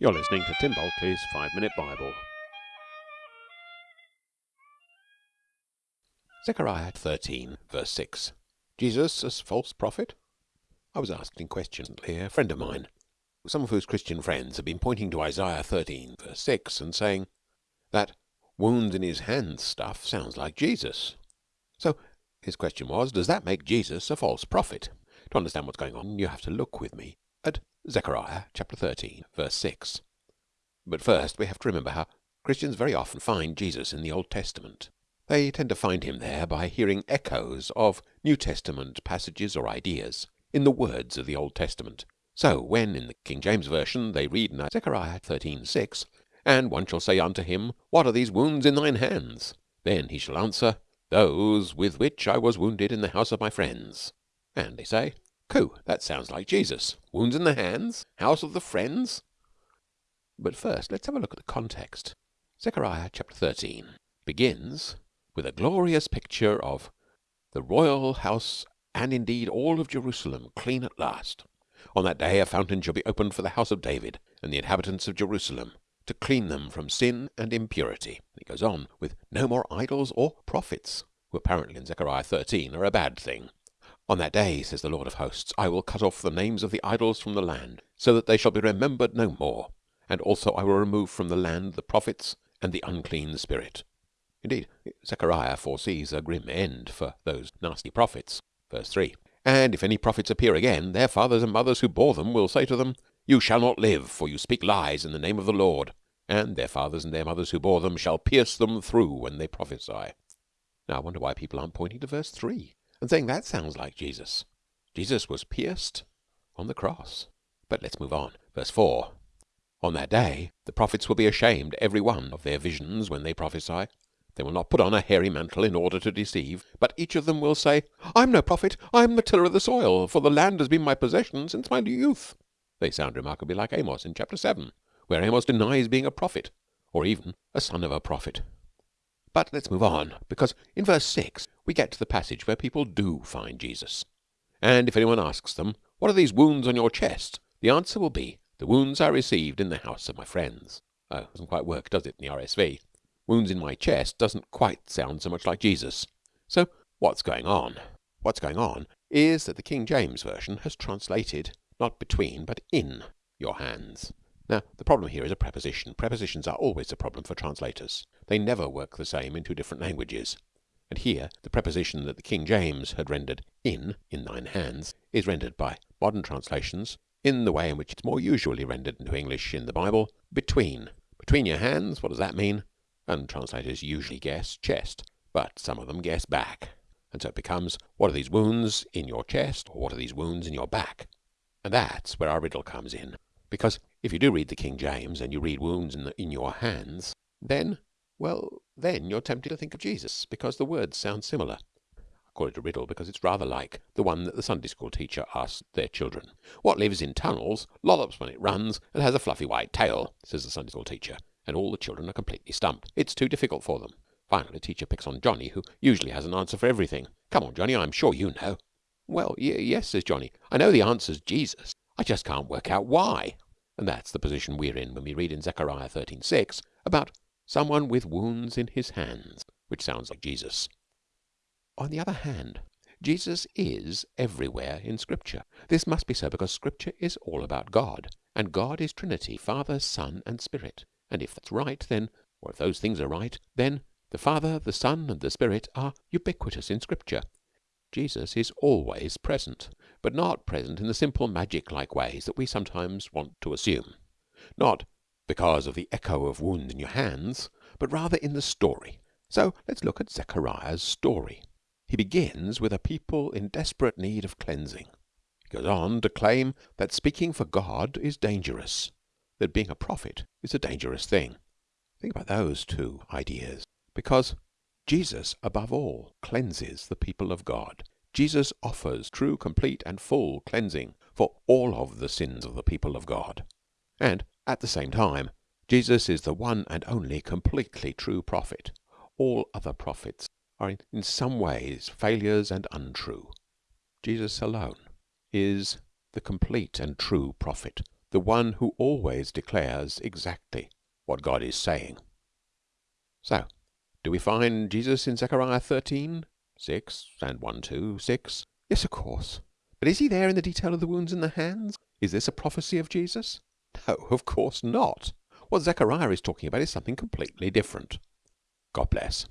You're listening to Tim Bulkeley's Five Minute Bible. Zechariah 13, verse 6. Jesus as false prophet? I was asked in question recently a friend of mine, some of whose Christian friends have been pointing to Isaiah 13, verse 6, and saying that wounds in his hands stuff sounds like Jesus. So his question was, does that make Jesus a false prophet? To understand what's going on, you have to look with me at Zechariah chapter 13, verse 6. But first we have to remember how Christians very often find Jesus in the Old Testament. They tend to find him there by hearing echoes of New Testament passages or ideas in the words of the Old Testament. So when in the King James Version they read in Zechariah 13:6, And one shall say unto him, What are these wounds in thine hands? Then he shall answer, Those with which I was wounded in the house of my friends. And they say, Coo, that sounds like Jesus. Wounds in the hands? House of the friends? But first, let's have a look at the context. Zechariah chapter 13 begins with a glorious picture of the royal house and indeed all of Jerusalem clean at last. On that day a fountain shall be opened for the house of David and the inhabitants of Jerusalem to clean them from sin and impurity. It goes on with no more idols or prophets, who apparently in Zechariah 13 are a bad thing. On that day, says the Lord of hosts, I will cut off the names of the idols from the land, so that they shall be remembered no more. And also I will remove from the land the prophets and the unclean spirit. Indeed, Zechariah foresees a grim end for those nasty prophets. Verse 3 And if any prophets appear again, their fathers and mothers who bore them will say to them, You shall not live, for you speak lies in the name of the Lord. And their fathers and their mothers who bore them shall pierce them through when they prophesy. Now I wonder why people aren't pointing to verse 3 and saying that sounds like Jesus. Jesus was pierced on the cross. But let's move on. Verse 4 On that day the prophets will be ashamed, every one, of their visions when they prophesy. They will not put on a hairy mantle in order to deceive, but each of them will say, I am no prophet, I am the tiller of the soil, for the land has been my possession since my youth. They sound remarkably like Amos in chapter 7, where Amos denies being a prophet, or even a son of a prophet. But let's move on, because in verse 6 we get to the passage where people do find Jesus. And if anyone asks them, What are these wounds on your chest? the answer will be, The wounds I received in the house of my friends. Oh, doesn't quite work, does it, in the RSV? Wounds in my chest doesn't quite sound so much like Jesus. So what's going on? What's going on is that the King James Version has translated not between but in your hands. Now, the problem here is a preposition. Prepositions are always a problem for translators. They never work the same in two different languages. And here, the preposition that the King James had rendered in, in thine hands, is rendered by modern translations in the way in which it's more usually rendered into English in the Bible, between. Between your hands, what does that mean? And translators usually guess chest, but some of them guess back. And so it becomes, what are these wounds in your chest, or what are these wounds in your back? And that's where our riddle comes in. Because if you do read the King James and you read wounds in, the, in your hands, then, well, then you're tempted to think of Jesus because the words sound similar. I call it a riddle because it's rather like the one that the Sunday school teacher asks their children. What lives in tunnels, lollops when it runs, and has a fluffy white tail, says the Sunday school teacher, and all the children are completely stumped. It's too difficult for them. Finally, the teacher picks on Johnny, who usually has an answer for everything. Come on, Johnny, I'm sure you know. Well, yes, says Johnny. I know the answer's Jesus. I just can't work out why. And that's the position we're in when we read in Zechariah 13:6 about someone with wounds in his hands, which sounds like Jesus. On the other hand, Jesus is everywhere in Scripture. This must be so because Scripture is all about God, and God is Trinity, Father, Son, and Spirit. And if that's right, then, or if those things are right, then the Father, the Son, and the Spirit are ubiquitous in Scripture. Jesus is always present, but not present in the simple magic like ways that we sometimes want to assume. Not because of the echo of wounds in your hands, but rather in the story. So let's look at Zechariah's story. He begins with a people in desperate need of cleansing. He goes on to claim that speaking for God is dangerous, that being a prophet is a dangerous thing. Think about those two ideas, because Jesus, above all, cleanses the people of God. Jesus offers true, complete, and full cleansing for all of the sins of the people of God. And at the same time, Jesus is the one and only completely true prophet. All other prophets are in some ways failures and untrue. Jesus alone is the complete and true prophet, the one who always declares exactly what God is saying. So, do we find Jesus in Zechariah 13, 6 and 1, 2, 6? Yes, of course. But is he there in the detail of the wounds in the hands? Is this a prophecy of Jesus? No, of course not. What Zechariah is talking about is something completely different. God bless.